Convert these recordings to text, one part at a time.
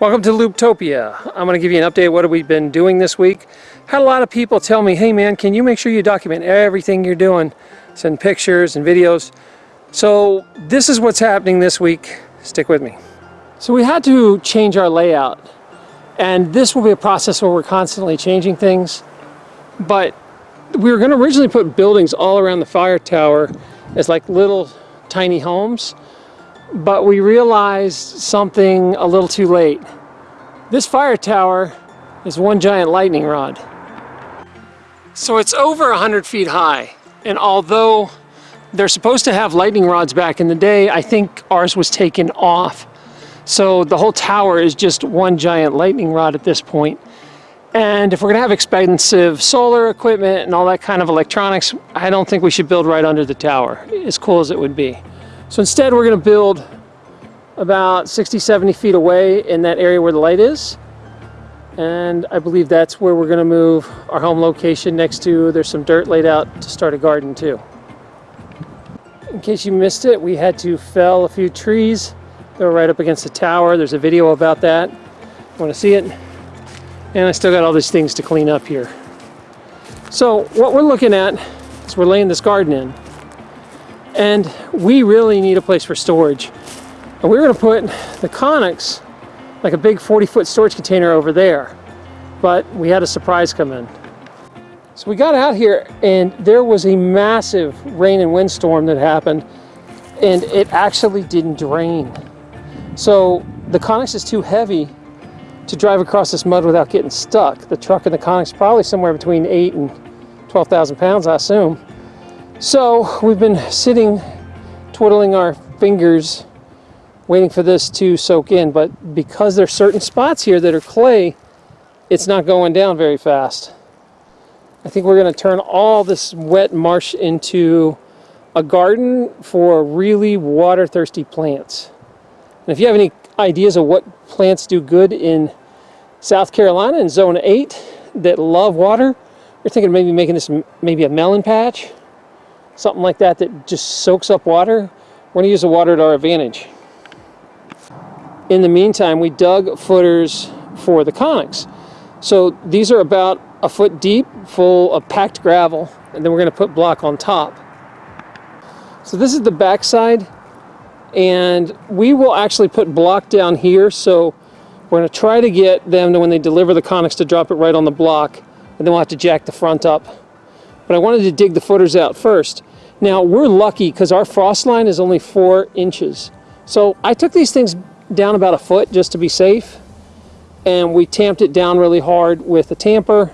Welcome to Looptopia. I'm going to give you an update what we've been doing this week. Had a lot of people tell me, hey man, can you make sure you document everything you're doing? Send pictures and videos. So this is what's happening this week. Stick with me. So we had to change our layout. And this will be a process where we're constantly changing things. But we were going to originally put buildings all around the fire tower as like little tiny homes but we realized something a little too late. This fire tower is one giant lightning rod. So it's over 100 feet high, and although they're supposed to have lightning rods back in the day, I think ours was taken off. So the whole tower is just one giant lightning rod at this point. And if we're gonna have expensive solar equipment and all that kind of electronics, I don't think we should build right under the tower, as cool as it would be. So instead we're going to build about 60, 70 feet away in that area where the light is. And I believe that's where we're going to move our home location next to, there's some dirt laid out to start a garden too. In case you missed it, we had to fell a few trees. They were right up against the tower. There's a video about that. Want to see it? And I still got all these things to clean up here. So what we're looking at is we're laying this garden in. And we really need a place for storage. And we are going to put the Conex, like a big 40 foot storage container over there. But we had a surprise come in. So we got out here and there was a massive rain and windstorm that happened and it actually didn't drain. So the Conex is too heavy to drive across this mud without getting stuck. The truck and the Conex probably somewhere between 8 and 12,000 pounds, I assume. So we've been sitting, twiddling our fingers, waiting for this to soak in. But because there's certain spots here that are clay, it's not going down very fast. I think we're going to turn all this wet marsh into a garden for really water-thirsty plants. And if you have any ideas of what plants do good in South Carolina in Zone 8 that love water, you're thinking maybe making this maybe a melon patch something like that that just soaks up water, we're going to use the water to our advantage. In the meantime, we dug footers for the Conex. So these are about a foot deep, full of packed gravel, and then we're going to put block on top. So this is the backside, and we will actually put block down here, so we're going to try to get them to, when they deliver the Conex, to drop it right on the block, and then we'll have to jack the front up but I wanted to dig the footers out first. Now we're lucky because our frost line is only four inches. So I took these things down about a foot just to be safe and we tamped it down really hard with a tamper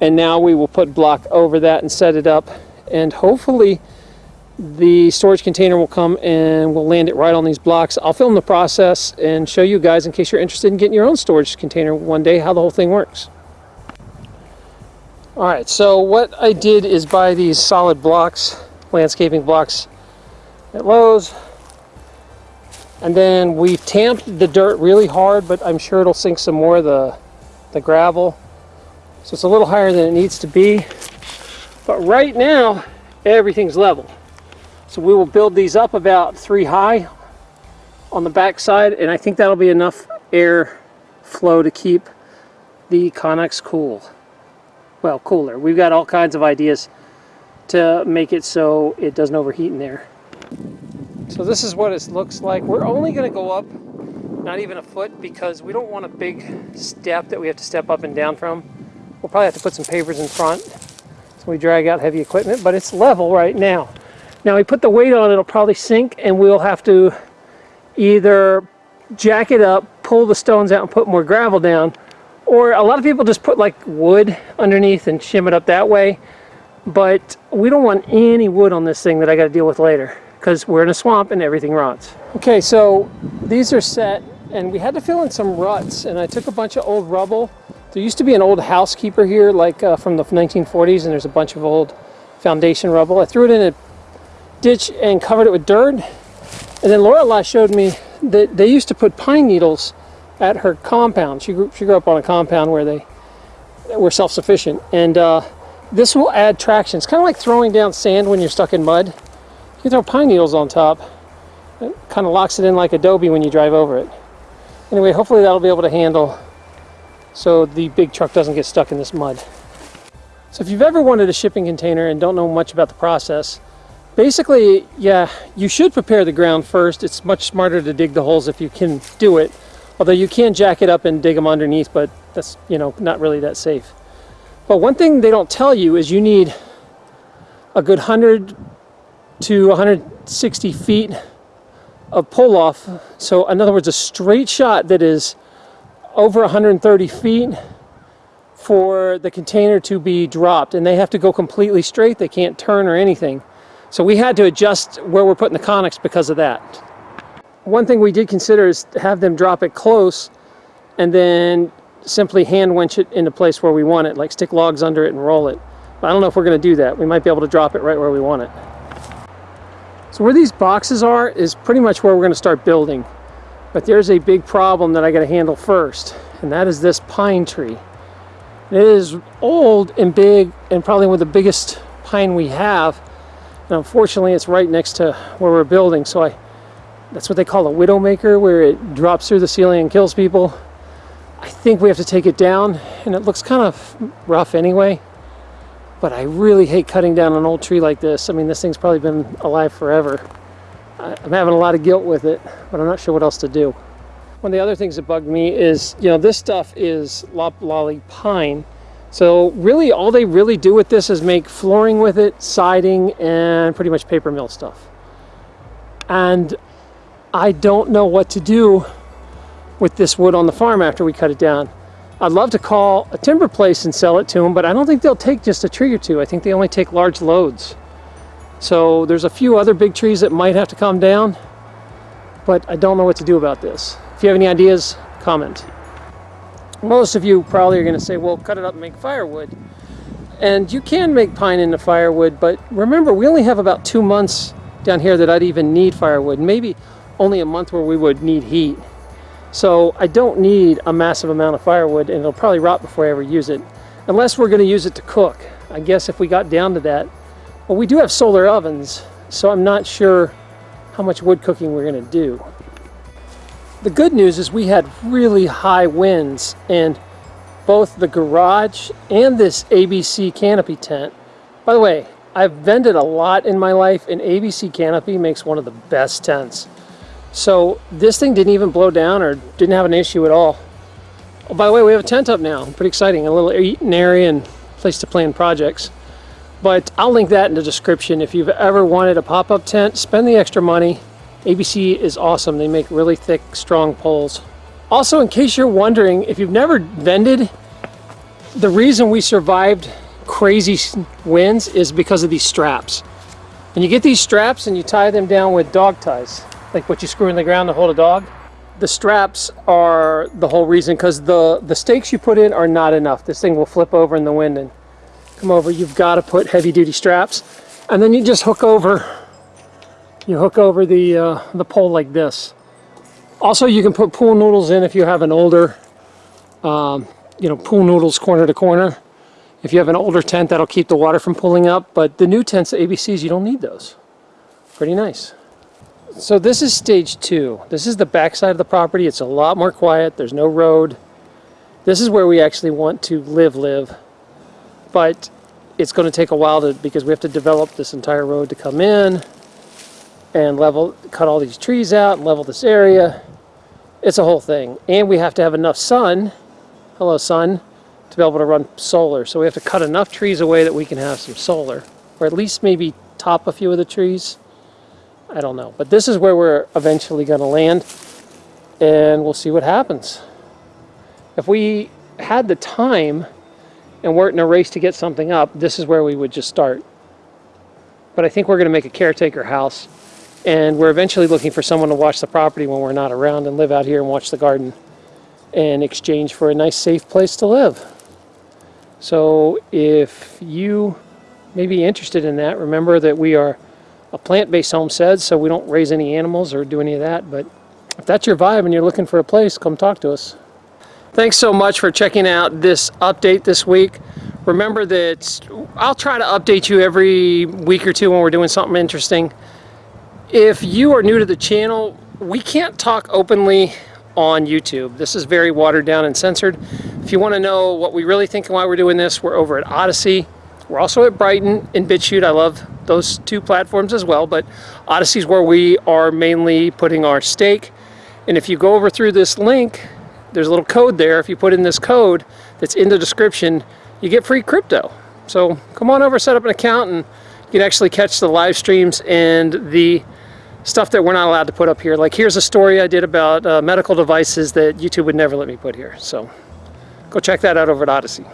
and now we will put block over that and set it up and hopefully the storage container will come and we'll land it right on these blocks. I'll film the process and show you guys in case you're interested in getting your own storage container one day how the whole thing works. Alright, so what I did is buy these solid blocks, landscaping blocks at Lowe's. And then we tamped the dirt really hard, but I'm sure it'll sink some more the, the gravel. So it's a little higher than it needs to be. But right now, everything's level. So we will build these up about three high on the back side, and I think that'll be enough air flow to keep the Conex cool well, cooler. We've got all kinds of ideas to make it so it doesn't overheat in there. So this is what it looks like. We're only going to go up not even a foot because we don't want a big step that we have to step up and down from. We'll probably have to put some pavers in front so we drag out heavy equipment, but it's level right now. Now we put the weight on, it'll probably sink and we'll have to either jack it up, pull the stones out and put more gravel down, or a lot of people just put like wood underneath and shim it up that way. But we don't want any wood on this thing that I got to deal with later because we're in a swamp and everything rots. Okay, so these are set and we had to fill in some ruts and I took a bunch of old rubble. There used to be an old housekeeper here like uh, from the 1940s and there's a bunch of old foundation rubble. I threw it in a ditch and covered it with dirt. And then Lorelei showed me that they used to put pine needles at her compound. She grew, she grew up on a compound where they were self-sufficient. And uh, this will add traction. It's kind of like throwing down sand when you're stuck in mud. You throw pine needles on top. It kind of locks it in like adobe when you drive over it. Anyway, hopefully that'll be able to handle so the big truck doesn't get stuck in this mud. So if you've ever wanted a shipping container and don't know much about the process, basically, yeah, you should prepare the ground first. It's much smarter to dig the holes if you can do it. Although you can jack it up and dig them underneath, but that's, you know, not really that safe. But one thing they don't tell you is you need a good 100 to 160 feet of pull off. So in other words, a straight shot that is over 130 feet for the container to be dropped and they have to go completely straight. They can't turn or anything. So we had to adjust where we're putting the Conex because of that. One thing we did consider is have them drop it close and then simply hand winch it into place where we want it, like stick logs under it and roll it. But I don't know if we're going to do that. We might be able to drop it right where we want it. So where these boxes are is pretty much where we're going to start building. But there's a big problem that I got to handle first, and that is this pine tree. It is old and big and probably one of the biggest pine we have. And unfortunately, it's right next to where we're building, so I that's what they call a widowmaker, where it drops through the ceiling and kills people. I think we have to take it down, and it looks kind of rough anyway. But I really hate cutting down an old tree like this. I mean, this thing's probably been alive forever. I'm having a lot of guilt with it, but I'm not sure what else to do. One of the other things that bugged me is, you know, this stuff is loblolly pine. So really all they really do with this is make flooring with it, siding, and pretty much paper mill stuff. And I don't know what to do with this wood on the farm after we cut it down. I'd love to call a timber place and sell it to them, but I don't think they'll take just a tree or two. I think they only take large loads. So there's a few other big trees that might have to come down, but I don't know what to do about this. If you have any ideas, comment. Most of you probably are going to say, well, cut it up and make firewood. And you can make pine into firewood, but remember, we only have about two months down here that I'd even need firewood. Maybe only a month where we would need heat. So I don't need a massive amount of firewood and it'll probably rot before I ever use it. Unless we're going to use it to cook. I guess if we got down to that. Well, we do have solar ovens, so I'm not sure how much wood cooking we're going to do. The good news is we had really high winds and both the garage and this ABC canopy tent. By the way, I've vended a lot in my life and ABC canopy makes one of the best tents. So this thing didn't even blow down or didn't have an issue at all. Oh, by the way, we have a tent up now. Pretty exciting. A little eating area and place to plan projects. But I'll link that in the description. If you've ever wanted a pop-up tent, spend the extra money. ABC is awesome. They make really thick, strong poles. Also, in case you're wondering, if you've never vended, the reason we survived crazy winds is because of these straps. And you get these straps and you tie them down with dog ties like what you screw in the ground to hold a dog. The straps are the whole reason because the, the stakes you put in are not enough. This thing will flip over in the wind and come over. You've got to put heavy duty straps and then you just hook over you hook over the uh, the pole like this. Also, you can put pool noodles in if you have an older, um, you know, pool noodles corner to corner. If you have an older tent, that'll keep the water from pulling up. But the new tents, the ABCs, you don't need those. Pretty nice. So this is stage two. This is the backside of the property. It's a lot more quiet. There's no road. This is where we actually want to live, live. But it's going to take a while to because we have to develop this entire road to come in and level, cut all these trees out and level this area. It's a whole thing. And we have to have enough sun, hello sun, to be able to run solar. So we have to cut enough trees away that we can have some solar. Or at least maybe top a few of the trees. I don't know. But this is where we're eventually going to land, and we'll see what happens. If we had the time and weren't in a race to get something up, this is where we would just start. But I think we're going to make a caretaker house, and we're eventually looking for someone to watch the property when we're not around and live out here and watch the garden in exchange for a nice safe place to live. So if you may be interested in that, remember that we are a plant-based homestead, so we don't raise any animals or do any of that. But if that's your vibe and you're looking for a place, come talk to us. Thanks so much for checking out this update this week. Remember that I'll try to update you every week or two when we're doing something interesting. If you are new to the channel, we can't talk openly on YouTube. This is very watered down and censored. If you want to know what we really think and why we're doing this, we're over at Odysee. We're also at Brighteon and BitChute. I love those two platforms as well, but Odysee is where we are mainly putting our stake. And if you go over through this link, there's a little code there. If you put in this code that's in the description, you get free crypto. So come on over, set up an account, and you can actually catch the live streams and the stuff that we're not allowed to put up here. Like here's a story I did about uh, medical devices that YouTube would never let me put here. So go check that out over at Odysee.